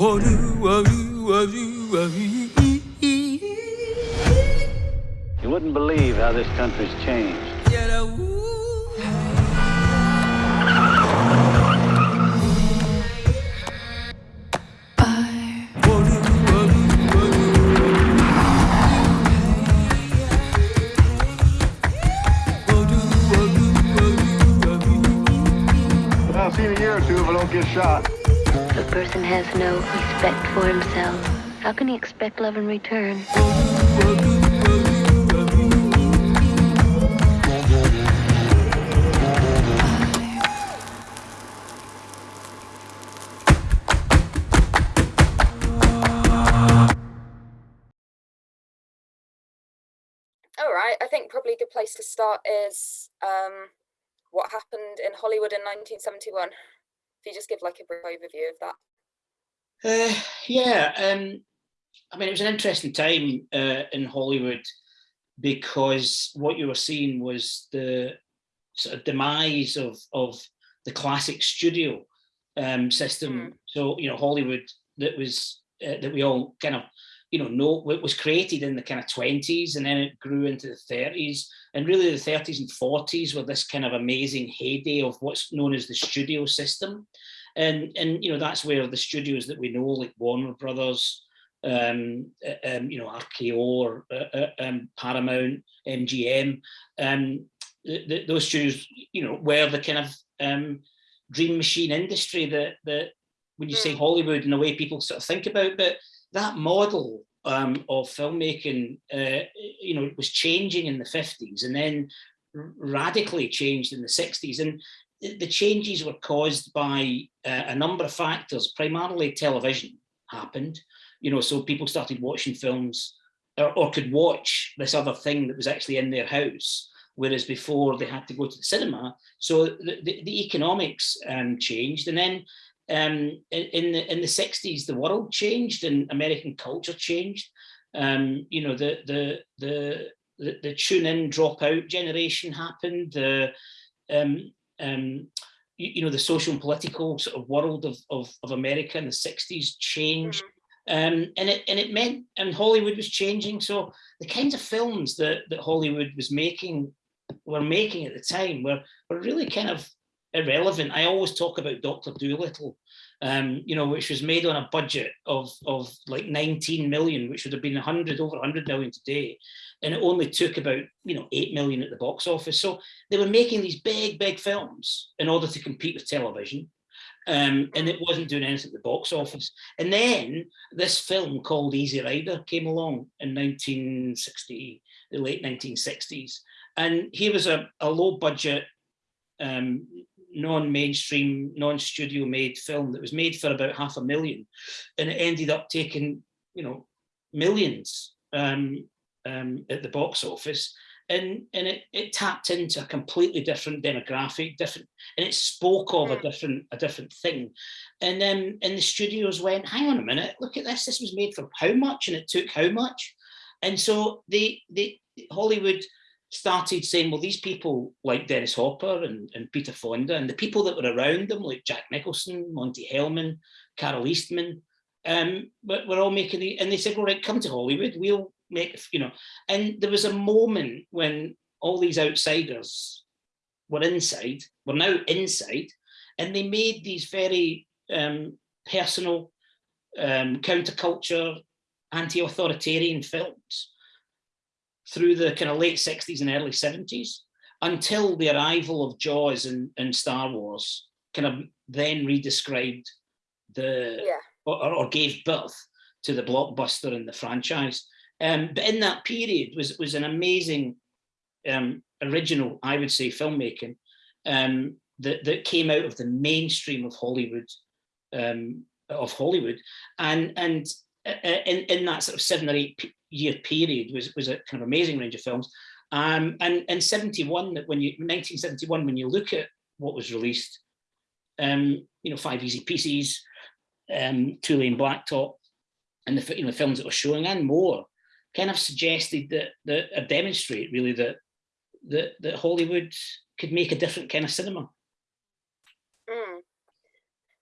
You wouldn't believe how this country's changed. I'll see in a year or two if I don't get shot. A person has no respect for himself, how can he expect love in return? All right, I think probably a good place to start is um, what happened in Hollywood in 1971. If you just give like a brief overview of that. Uh, yeah, um, I mean, it was an interesting time uh, in Hollywood because what you were seeing was the sort of demise of of the classic studio um, system. Mm. So you know, Hollywood that was uh, that we all kind of you know no, it was created in the kind of 20s and then it grew into the 30s and really the 30s and 40s were this kind of amazing heyday of what's known as the studio system and and you know that's where the studios that we know like warner brothers um, uh, um you know rko or uh, uh, um, paramount mgm um the, the, those studios you know were the kind of um dream machine industry that that when you say Mm. hollywood and the way people sort of think about but that model um, of filmmaking, uh, you know, was changing in the 50s and then radically changed in the 60s. And the changes were caused by uh, a number of factors, primarily television happened, you know, so people started watching films or, or could watch this other thing that was actually in their house, whereas before they had to go to the cinema. So the, the, the economics um, changed. And then um, in, in the in the 60s, the world changed and American culture changed. Um, you know, the the the the, the tune in drop out generation happened. The um, um, you, you know the social and political sort of world of of, of America in the 60s changed. Um, and it and it meant and Hollywood was changing. So the kinds of films that that Hollywood was making were making at the time were were really kind of irrelevant. I always talk about Doctor Dolittle, um, you know, which was made on a budget of of like 19 million, which would have been 100 over 100 million today, and it only took about you know 8 million at the box office. So they were making these big big films in order to compete with television. Um, and it wasn't doing anything at the box office. And then this film called Easy Rider came along in 1960, the late 1960s. And he was a, a low budget um, non-mainstream, non-studio made film that was made for about half a million, and it ended up taking, you know, millions um, um, at the box office, and and it, it tapped into a completely different demographic, different, and it spoke of a different a different thing, and then and the studios went, hang on a minute, look at this, this was made for how much, and it took how much, and so they they Hollywood started saying, well, these people like Dennis Hopper and, and Peter Fonda and the people that were around them, like Jack Nicholson, Monte Hellman, Carole Eastman, um, but we're all making the, and they said, well, right, come to Hollywood, we'll make, you know, and there was a moment when all these outsiders were inside, were now inside, and they made these very um, personal, um, counterculture, anti-authoritarian films through the kind of late 60s and early 70s until the arrival of Jaws and, and Star Wars kind of then redescribed the Yeah. or, or gave birth to the blockbuster and the franchise. Um, but in that period was was an amazing um, original, I would say, filmmaking um, that that came out of the mainstream of Hollywood um, of Hollywood, and and uh, in in that sort of seven or eight year period was was a kind of amazing range of films. Um, and in 71, that when you 1971, when you look at what was released, um, you know, Five Easy Pieces, um, Two Lane Blacktop, and the you know films that were showing and more, kind of suggested that that uh, demonstrate really that that that Hollywood could make a different kind of cinema. Mm.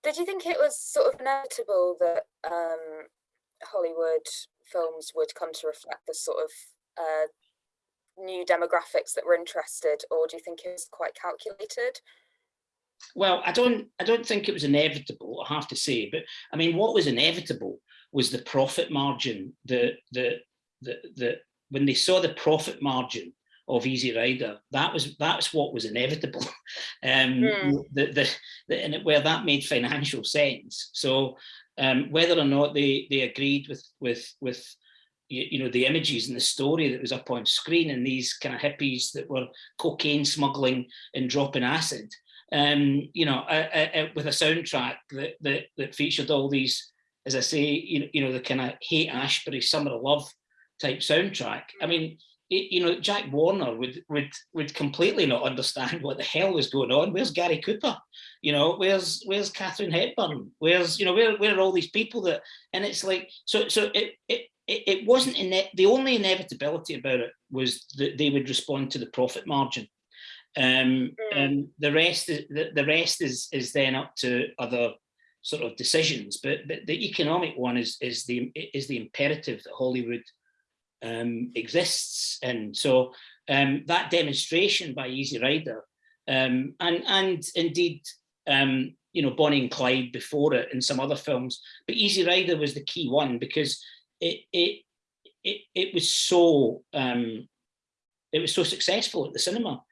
Did you think it was sort of inevitable that um, Hollywood films would come to reflect the sort of uh, new demographics that were interested, or do you think it was quite calculated? Well, I don't, I don't think it was inevitable. I have to say, but I mean, what was inevitable was the profit margin. The the the the when they saw the profit margin of Easy Rider, that was that's what was inevitable. um, mm. the, the, the, and it, where that made financial sense. So um, whether or not they they agreed with with with you, know the images and the story that was up on screen and these kind of hippies that were cocaine smuggling and dropping acid, um, you know, uh, uh, with a soundtrack that, that that featured all these, as I say, you know, you know the kind of Haight-Ashbury summer of love type soundtrack. I mean, it, you know, Jack Warner would would would completely not understand what the hell was going on. Where's Gary Cooper? You know, where's where's Katharine Hepburn? Where's you know where where are all these people that? And it's like so so it it it wasn't in the only inevitability about it was that they would respond to the profit margin. Um, mm. and the rest is the, the rest is is then up to other sort of decisions. But but the economic one is is the is the imperative that Hollywood um, exists. And so um, that demonstration by Easy Rider um, and, and indeed, um, you know, Bonnie and Clyde before it and some other films, but Easy Rider was the key one because it, it, it, it was so, um, it was so successful at the cinema.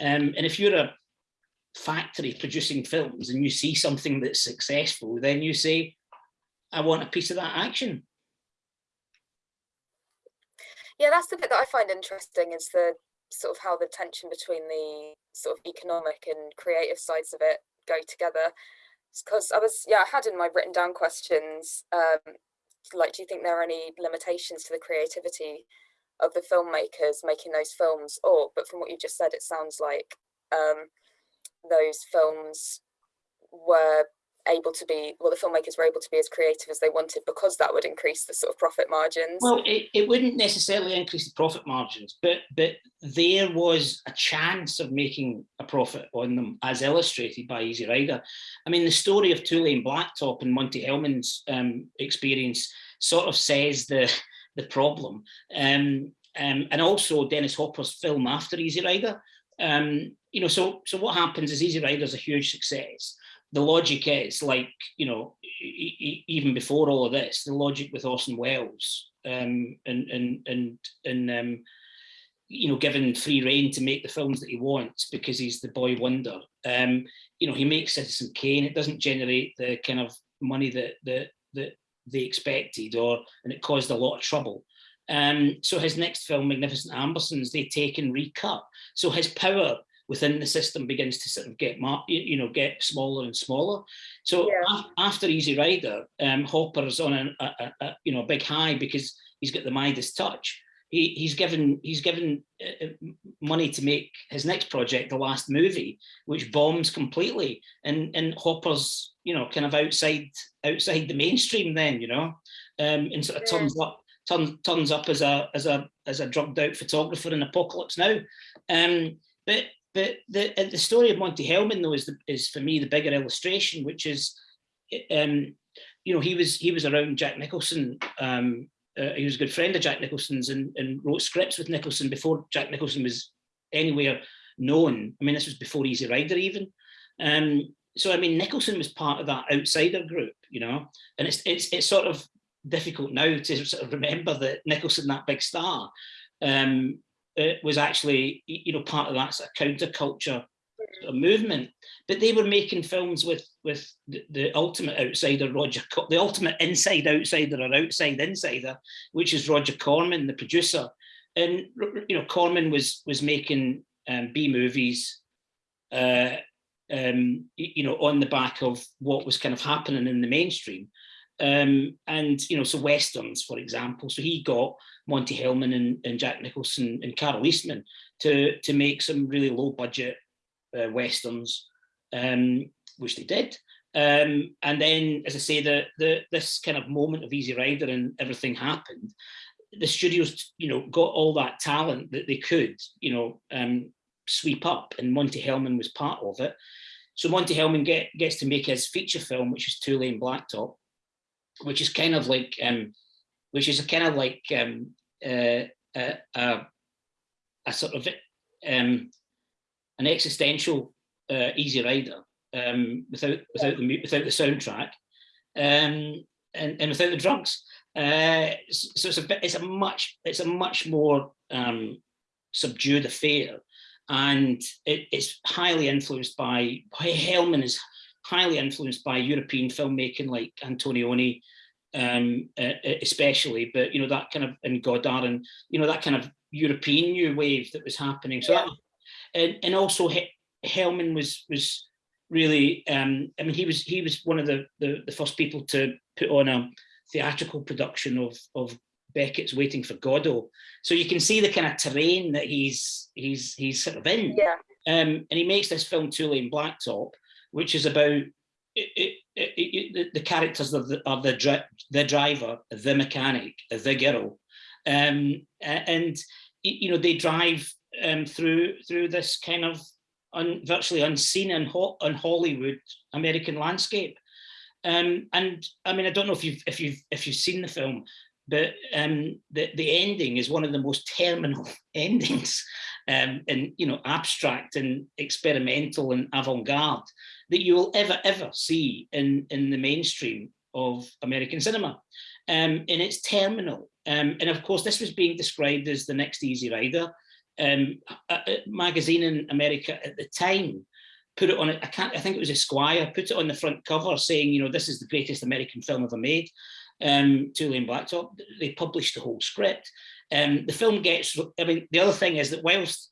Um, and if you're a factory producing films and you see something that's successful, then you say, I want a piece of that action. Yeah, that's the bit that I find interesting is the sort of how the tension between the sort of economic and creative sides of it go together. Because I was, yeah, I had in my written down questions, um, like, do you think there are any limitations to the creativity of the filmmakers making those films? Or, but from what you just said, it sounds like um, those films were able to be well the filmmakers were able to be as creative as they wanted because that would increase the sort of profit margins. Well it, it wouldn't necessarily increase the profit margins but but there was a chance of making a profit on them as illustrated by easy rider. I mean the story of two lane blacktop and monte hellman's um, experience sort of says the the problem. Um, um, and also dennis hopper's film after easy rider. Um, you know so so what happens is easy rider is a huge success the logic is like, you know, even before all of this, the logic with Orson Welles um, and, and, and, and um, you know, given free reign to make the films that he wants because he's the boy wonder. Um, you know, he makes Citizen Kane. It doesn't generate the kind of money that that that they expected, or and it caused a lot of trouble. Um, so his next film, Magnificent Ambersons, they take and recut. So his power within the system begins to sort of get you know get smaller and smaller. So yeah. after Easy Rider, um, Hopper's on a, a, a, you know a big high because he's got the Midas touch. He, he's given he's given uh, uh, money to make his next project, the last movie, which bombs completely, and and Hopper's you know kind of outside outside the mainstream then you know, um, and sort of yeah. turns up turns turns up as a as a as a drugged out photographer in Apocalypse Now. Um, but but the the story of Monte Hellman though is the, is for me the bigger illustration, which is, um, you know, he was he was around Jack Nicholson. Um, uh, he was a good friend of Jack Nicholson's and, and wrote scripts with Nicholson before Jack Nicholson was anywhere known. I mean, this was before Easy Rider even. Um, so I mean, Nicholson was part of that outsider group, you know, and it's it's it's sort of difficult now to sort of remember that Nicholson, that big star, um, uh, was actually, you know, part of that sort of counterculture sort of movement. But they were making films with with the, the ultimate outsider, Roger, the ultimate inside outsider or outside insider, which is Roger Corman, the producer. And you know, Corman was was making um, B movies, uh, um, you know, on the back of what was kind of happening in the mainstream. Um, and you know, so westerns, for example. So he got Monte Hellman and, and Jack Nicholson and Carole Eastman to to make some really low budget uh, westerns, um, which they did. Um, and then, as I say, the, the this kind of moment of Easy Rider and everything happened. The studios, you know, got all that talent that they could, you know, um, sweep up, and Monte Hellman was part of it. so Monte Hellman get, gets to make his feature film, which is Two Lane Blacktop, which is kind of like, um, which is a kind of like um, uh, a, a, a sort of um, an existential uh, Easy Rider um, without without the without the soundtrack um, and, and without the drugs. Uh, so it's a bit, it's a much it's a much more um, subdued affair, and it, it's highly influenced by Hellman is highly influenced by European filmmaking like Antonioni, um, especially, but you know that kind of and Godard and you know that kind of European new wave that was happening. So yeah. that, and and also Hellman was was really um, I mean he was he was one of the, the, the first people to put on a theatrical production of of Beckett's Waiting for Godot. So you can see the kind of terrain that he's he's he's sort of in. Yeah. Um, and he makes this film Two Lane Blacktop, which is about it, it, it, the, the, characters of the of the, the driver, the mechanic, the girl, um, and you know they drive um, through through this kind of un, virtually unseen in, Ho in Hollywood American landscape. Um, and I mean, I don't know if you've if you've if you've seen the film, but um, the the ending is one of the most terminal endings, um, and you know, abstract and experimental and avant-garde that you will ever ever see in in the mainstream of American cinema. Um, and it's terminal. Um, and of course, this was being described as the next Easy Rider um, a, a magazine in America at the time put it on. I can't. I think it was Esquire put it on the front cover saying, you know, this is the greatest American film ever made. Um, Two Lane Blacktop. They published the whole script. Um, the film gets. I mean, the other thing is that whilst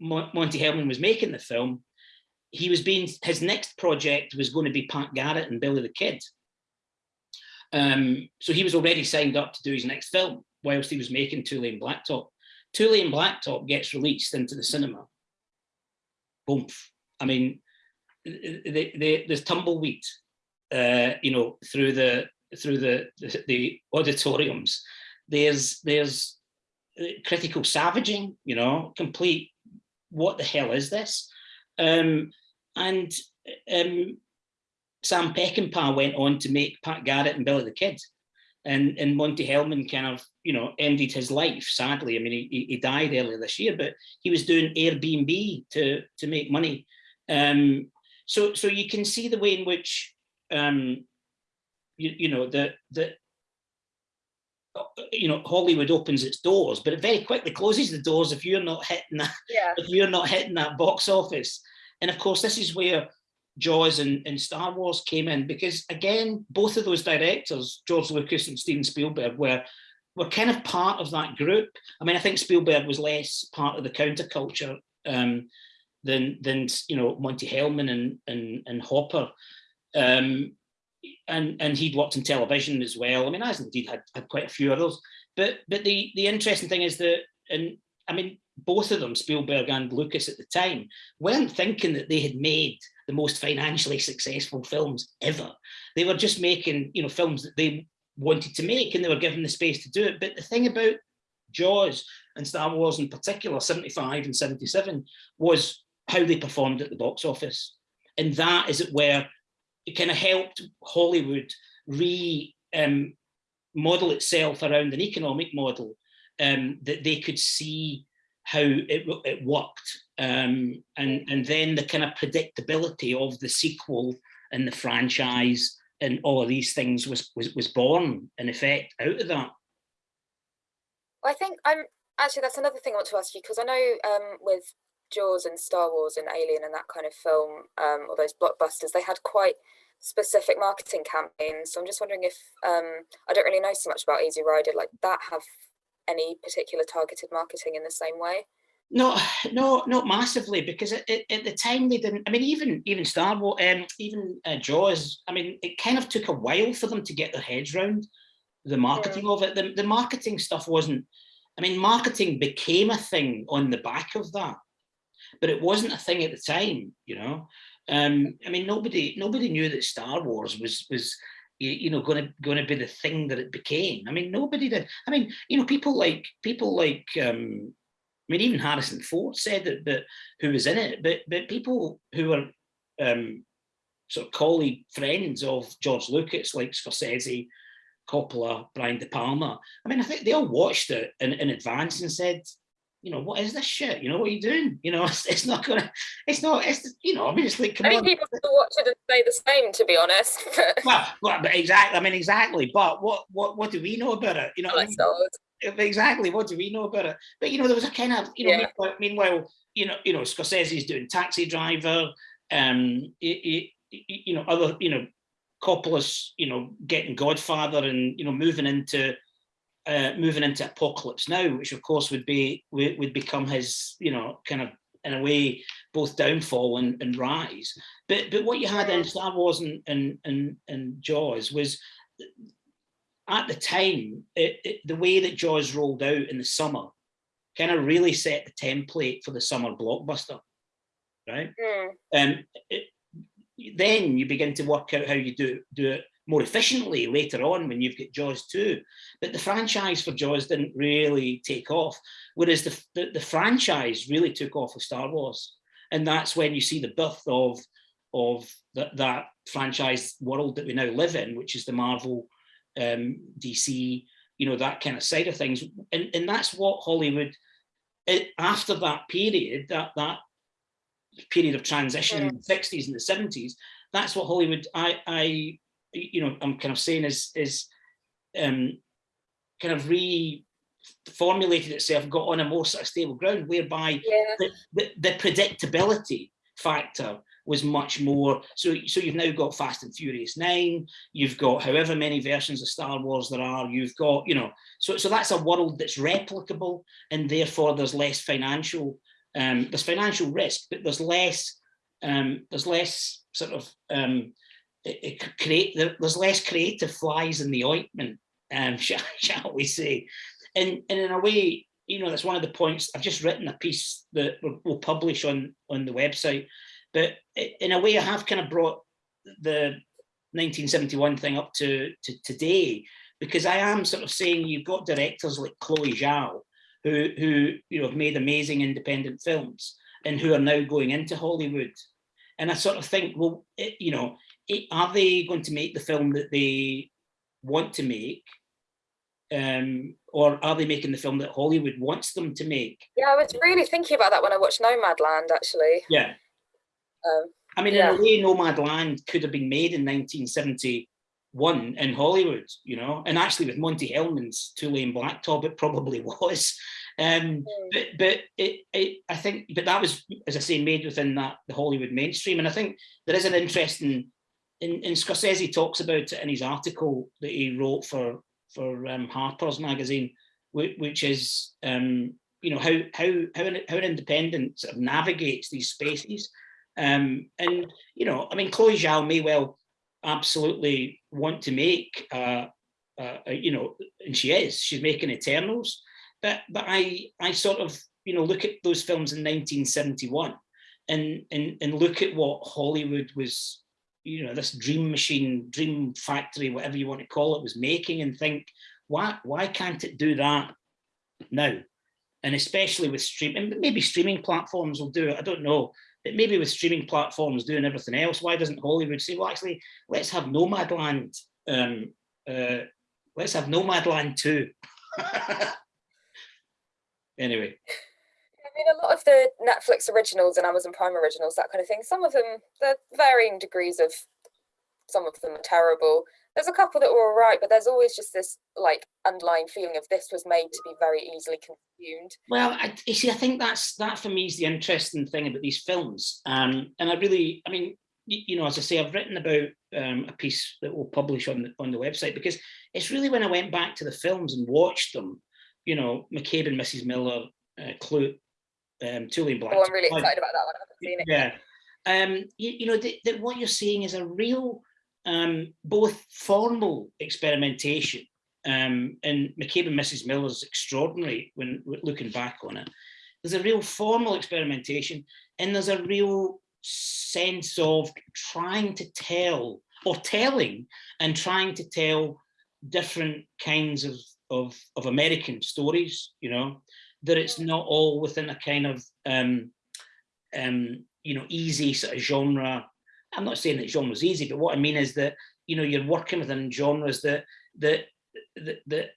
Monte Hellman was making the film, he was being his next project was going to be Pat Garrett and Billy the Kid. Um, so he was already signed up to do his next film whilst he was making Two Lane Blacktop. Two Lane Blacktop gets released into the cinema. Boom. I mean, they, they, there's tumbleweed, uh, you know, through the through the, the, the auditoriums. There's there's uh, critical savaging, you know, complete. What the hell is this? Um, and um, Sam Peckinpah went on to make Pat Garrett and Billy the Kid and and Monte Hellman kind of you know ended his life sadly. I mean, he, he died earlier this year, but he was doing Airbnb to to make money. Um, so so you can see the way in which um, you, you know the the you know Hollywood opens its doors, but it very quickly closes the doors if you're not hitting that yeah. if you're not hitting that box office. And of course, this is where Jaws and, and Star Wars came in because again, both of those directors, George Lucas and Steven Spielberg, were were kind of part of that group. I mean, I think Spielberg was less part of the counterculture um, than than you know Monte Hellman and and, and Hopper, um, and and he'd worked in television as well. I mean, as indeed had had quite a few others. But but the the interesting thing is that and I mean both of them, Spielberg and Lucas at the time, weren't thinking that they had made the most financially successful films ever. They were just making, you know, films that they wanted to make and they were given the space to do it. But the thing about Jaws and Star Wars in particular, 75 and 77, was how they performed at the box office. And that is it where it kind of helped Hollywood re um, model itself around an economic model um, that they could see how it, it worked. Um, and and then the kind of predictability of the sequel and the franchise and all of these things was was, was born in effect out of that. I think i'm actually that's another thing i want to ask you because i know um, with jaws and star wars and alien and that kind of film um, or those blockbusters they had quite specific marketing campaigns so i'm just wondering if um, i don't really know so much about easy rider like that have any particular targeted marketing in the same way? No, no, not massively, because at, at, the time they didn't. I mean, even even Star Wars, um, even uh, Jaws. I mean, it kind of took a while for them to get their heads around the marketing of it. The, the marketing stuff wasn't. I mean, marketing became a thing on the back of that, but it wasn't a thing at the time. You know, um, I mean, nobody nobody knew that Star Wars was was you, know going to going to be the thing that it became. I mean, nobody did. I mean, you know, people like people like um, I mean, even Harrison Ford said that, that who was in it, but but people who were um, sort of colleague friends of George Lucas, like Scorsese, Coppola, Brian De Palma. I mean, I think they all watched it in, in advance and said, you know, what is this shit? You know, what are you doing? You know, it's, it's not gonna, it's not, it's, you know, I mean, it's like, come I on. people still watch it and say the same, to be honest. Well, well, but exactly, I mean, exactly. But what, what, what do we know about it? You know, I mean? Exactly what do we know about it but you know there was a kind of you know Yeah. meanwhile, you know you know scorsese's doing taxi driver um you, you know other you know coppola's you know getting godfather and you know moving into uh moving into apocalypse now which of course would be would, would become his you know kind of in a way both downfall and, and rise but but what you had in star wars and and and, and jaws was at the time, it, it, the way that Jaws rolled out in the summer kind of really set the template for the summer blockbuster, right? Mm. Um, it, then you begin to work out how you do do it more efficiently later on when you've got Jaws 2. But the franchise for Jaws didn't really take off, whereas the, the, the franchise really took off with Star Wars. And that's when you see the birth of, of that, that franchise world that we now live in, which is the Marvel um, DC, you know, that kind of side of things. And, and that's what Hollywood, it, after that period, that, that period of transition in the 60s and the 70s, that's what Hollywood, I, I, you know, I'm kind of saying is, is um, kind of reformulated itself, got on a more sort of stable ground, whereby Yeah. the, the, the predictability factor was much more so so you've now got fast and furious 9 you've got however many versions of star wars there are you've got you know so so that's a world that's replicable and therefore there's less financial um there's financial risk but there's less um there's less sort of um it, it create there- there's less creative flies in the ointment um shall, shall we say? And and in a way you know that's one of the points i've just written a piece that we'll, publish on on the website but in a way i have kind of brought the 1971 thing up to, to today because i am sort of saying you've got directors like chloe zhao who who you know have made amazing independent films and who are now going into hollywood. And i sort of think well it, you know are they going to make the film that they want to make um, or are they making the film that Hollywood wants them to make? Yeah, I was really thinking about that when I watched Nomadland, actually. Yeah, Um, I mean, Yeah. in a way, Nomadland could have been made in 1971 in Hollywood, you know, and actually with Monte Hellman's Two Lane Blacktop, it probably was. Um, Mm. but but it, it, I think, but that was, as I say, made within that the Hollywood mainstream, and I think there is an interesting. In, in Scorsese talks about it in his article that he wrote for for um, Harper's magazine, which, which is um, you know how how how an, how an independent sort of navigates these spaces. Um, and you know, I mean, Chloe Zhao may well absolutely want to make, uh, uh, uh, you know, and she is. She's making Eternals, but but I I sort of you know look at those films in 1971, and and and look at what Hollywood was, you know, this dream machine, dream factory, whatever you want to call it, was making, and think, why why can't it do that now? And especially with streaming, maybe streaming platforms will do it. I don't know but maybe with streaming platforms doing everything else, why doesn't Hollywood say, well, actually, let's have Nomadland, um, uh, let's have Nomadland too. anyway, mean, a lot of the Netflix originals and Amazon Prime originals, that kind of thing, some of them, they're varying degrees of, some of them are terrible. There's a couple that were all right, but there's always just this like underlying feeling of this was made to be very easily consumed. well, I, you see, I think that's that for me is the interesting thing about these films. Um, and I really, I mean, you, know, as I say, I've written about um, a piece that we'll publish on the on the website because it's really when I went back to the films and watched them, you know, McCabe and Mrs. Miller, uh, Klute, um, Two Lane Black. Oh, I'm really excited about that one. I haven't seen it. Yeah. Um, you, you know, that what you're seeing is a real, um, both formal experimentation, um, and McCabe and Mrs. Miller is extraordinary when when looking back on it. There's a real formal experimentation, and there's a real sense of trying to tell or telling and trying to tell different kinds of of, of American stories. You know, that it's not all within a kind of um, um, you know, easy sort of genre I'm not saying that genre is easy, but what I mean is that you know you're working within genres that that that, that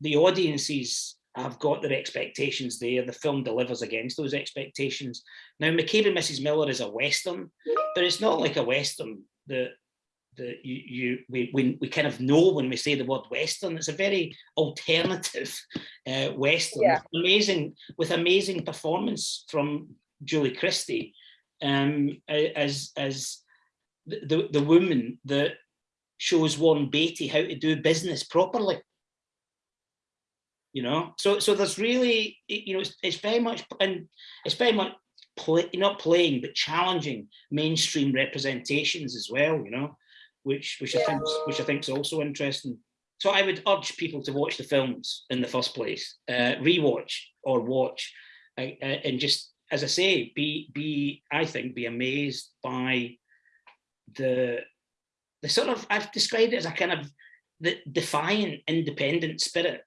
the audiences have got their expectations there. The film delivers against those expectations. Now, McCabe and Mrs. Miller is a western, but it's not like a western that that you, you we, we, we kind of know when we say the word western. It's a very alternative uh, western. Yeah. with amazing with amazing performance from julie christie um as as the the woman that shows warren beatty how to do business properly. You know? So so there's really you know it's, it's very much and it's very much play, not playing but challenging mainstream representations as well you know which which yeah. I think which I think is also interesting. So I would urge people to watch the films in the first place, uh, rewatch or watch, uh, uh, and just as I say, be be I think be amazed by the the sort of I've described it as a kind of the defiant, independent spirit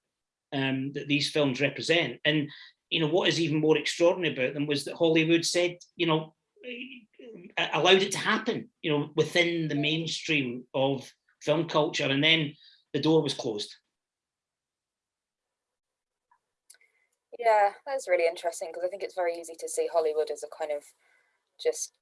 um, that these films represent. And you know what is even more extraordinary about them was that Hollywood said, you know, allowed it to happen, you know, within the mainstream of film culture, and then the door was closed. Yeah, that's really interesting because I think it's very easy to see Hollywood as a kind of just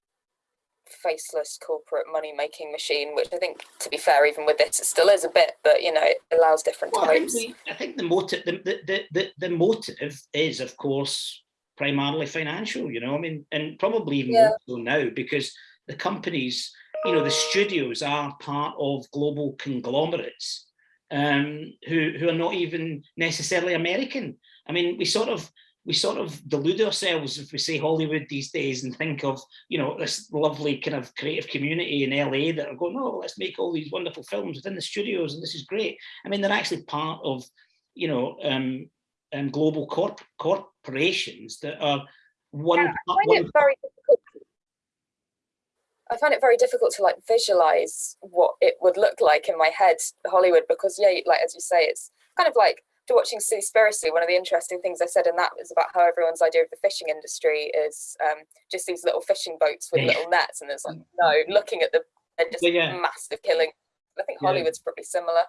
faceless corporate money making machine, which I think, to be fair, even with this, it still is a bit, but you know, it allows different well, types. I think, the, I think the motive, the, the, the, the motive is, of course, primarily financial, you know, I mean, and probably even yeah. more so now because the companies, you know, the studios are part of global conglomerates um, who, who are not even necessarily American. I mean, we sort of, we sort of delude ourselves if we say Hollywood these days and think of, you know, this lovely kind of creative community in LA that are going, oh, let's make all these wonderful films within the studios and this is great. I mean, they're actually part of, you know, um, um, global corp corporations that are one. Yeah, I find it very difficult. I find it very difficult to like visualize what it would look like in my head, Hollywood, because yeah, like as you say, it's kind of like to watching Seaspiracy. One of the interesting things I said in that was about how everyone's idea of the fishing industry is um, just these little fishing boats with yeah. little nets, and it's like no, looking at the just yeah. massive killing. I think Hollywood's probably similar.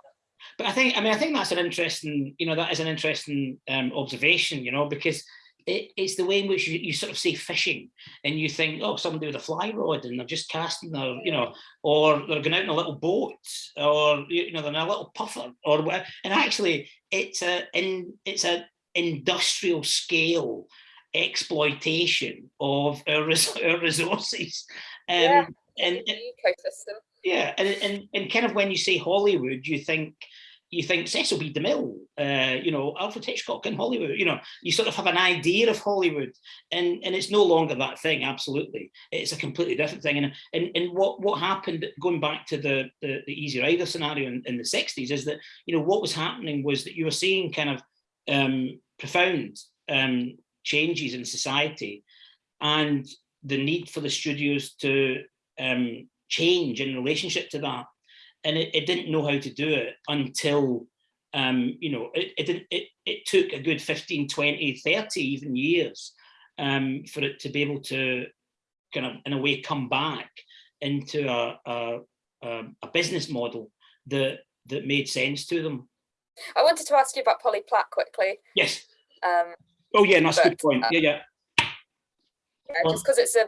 But I think, I mean, I think that's an interesting, you know, that is an interesting um, observation, you know, because it, it's the way in which you, you, sort of say fishing and you think, oh, somebody with a fly rod and they're just casting their, you know, or they're going out in a little boat or, you know, they're in a little puffer or whatever. And actually it's a, in, it's a industrial scale exploitation of our, res our resources. Um, yeah, and, and ecosystem. Yeah, and, and and kind of when you say Hollywood, you think you think Cecil B. DeMille, uh, you know, Alfred Hitchcock in Hollywood, you know, you sort of have an idea of Hollywood and, and it's no longer that thing, absolutely. It's a completely different thing. And, and, and what, what happened, going back to the, the, the Easy Rider scenario in, in the 60s, is that, you know, what was happening was that you were seeing kind of um, profound um, changes in society and the need for the studios to um, change in relationship to that. And it, it didn't know how to do it until um, you know it, it didn't it, it took a good 15 20 30 even years um, for it to be able to kind of in a way come back into a, a, a business model that that made sense to them. I wanted to ask you about polly platt quickly. Yes. Um, oh yeah that's a good point. Yeah yeah, yeah just because it's a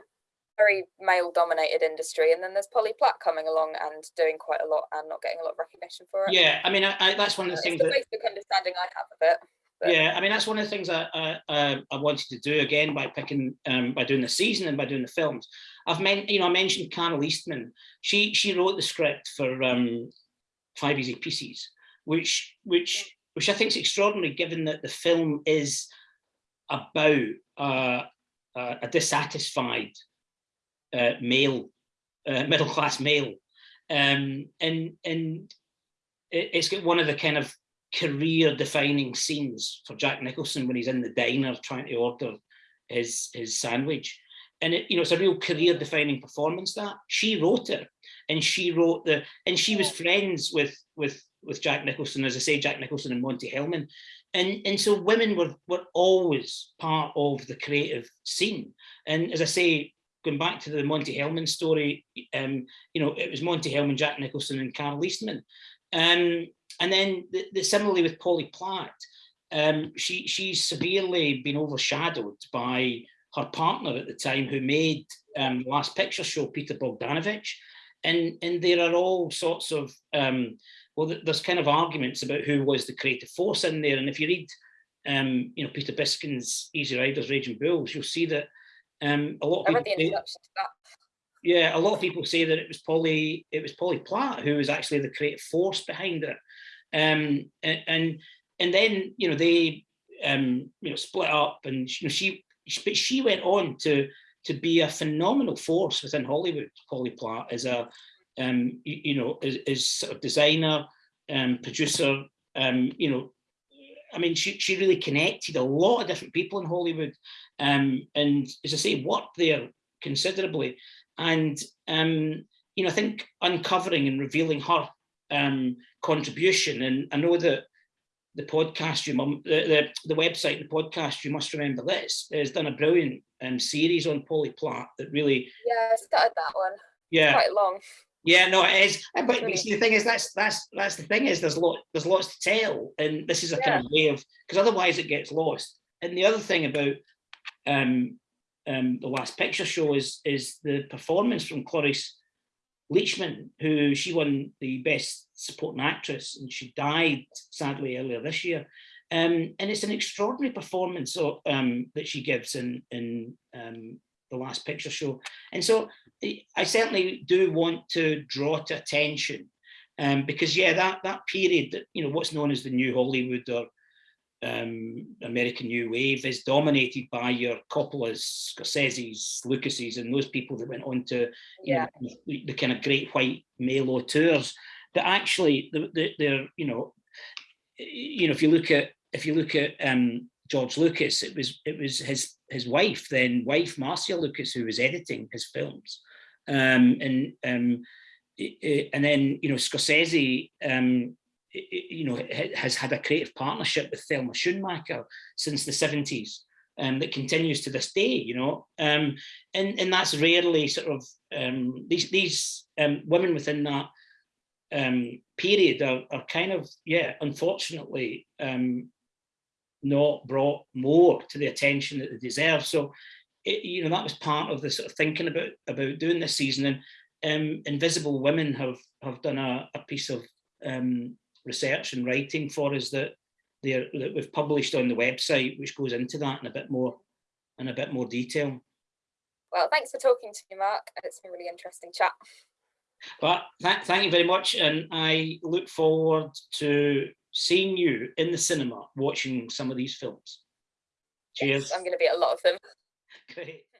very male dominated industry and then there's Polly Platt coming along and doing quite a lot and not getting a lot of recognition for it. Yeah, I mean, I, I, that's one of the things the that, basic understanding I have of it. But. Yeah, I mean, that's one of the things I, I, I wanted to do again by picking, um, by doing the season and by doing the films. I've meant, you know, I mentioned Carole Eastman. She she wrote the script for um, Five Easy Pieces, which which which I think is extraordinary, given that the film is about uh, uh, a dissatisfied uh, male, uh, middle class male, um, and and it's got one of the kind of career defining scenes for Jack Nicholson when he's in the diner trying to order his his sandwich, and it you know it's a real career defining performance that she wrote it, and she wrote the and she was friends with with with Jack Nicholson, as I say, Jack Nicholson and Monte Hellman. And, and so women were, were always part of the creative scene. And as I say, going back to the Monte Hellman story, um, you know, it was Monte Hellman, Jack Nicholson, and Carole Eastman. Um, and then the, the similarly with Polly Platt, um, she she's severely been overshadowed by her partner at the time, who made um, Last Picture Show, Peter Bogdanovich, and and there are all sorts of um, well, there's kind of arguments about who was the creative force in there, and if you read, um, you know, Peter Biskind's Easy Riders, Raging Bulls, you'll see that um, a lot of people. say- that. yeah, a lot of people say that it was Polly, it was Polly Platt who was actually the creative force behind it. Um, and, and and then you know they um, you know split up, and you know she but she went on to to be a phenomenal force within Hollywood. Polly Platt as a um, you, you know as, as sort of designer, um, producer, um, you know. I mean, she, she really connected a lot of different people in Hollywood, um, and as I say, worked there considerably and um, you know, I think uncovering and revealing her um, contribution, and I know that the podcast you mum, the, the the website, the podcast you must remember this has done a brilliant um, series on Polly Platt that really, Yeah, I started that one. yeah, Quite long. Yeah, no, it is. Uh, But, but see, the thing is, that's that's that's the thing is, there's lot there's lots to tell, and this is a kind of way of because otherwise it gets lost. And the other thing about um, um, the last picture show is is the performance from Cloris Leachman, who she won the best supporting actress, and she died sadly earlier this year. Um, and it's an extraordinary performance of, um, that she gives in in um, the last picture show. And so I certainly do want to draw to attention um, because yeah, that that period that you know what's known as the New Hollywood or um, American New Wave is dominated by your Coppola's, Scorsese's, Lucas's, and those people that went on to you Yeah. know, the, the kind of great white male auteurs. That actually, the- the- they're you know, you know, if you look at if you look at um, George Lucas, it was it was his his wife, then wife Marcia Lucas, who was editing his films, um, and um, and then you know Scorsese, um, you know, has had a creative partnership with Thelma Schoonmaker since the seventies. Um, that continues to this day, you know, um, and and that's rarely sort of um, these these um, women within that um, period are, are kind of yeah, unfortunately, um, not brought more to the attention that they deserve. So, it, you know, that was part of the sort of thinking about about doing this season. And um, Invisible Women have have done a, a piece of um, research and writing for us that they are, that we've published on the website, which goes into that in a bit more in a bit more detail. Well, thanks for talking to me, Mark. It's been a really interesting chat. But thank, thank you very much, and I look forward to seeing you in the cinema watching some of these films. Cheers. I'm going to be at a lot of them. Great.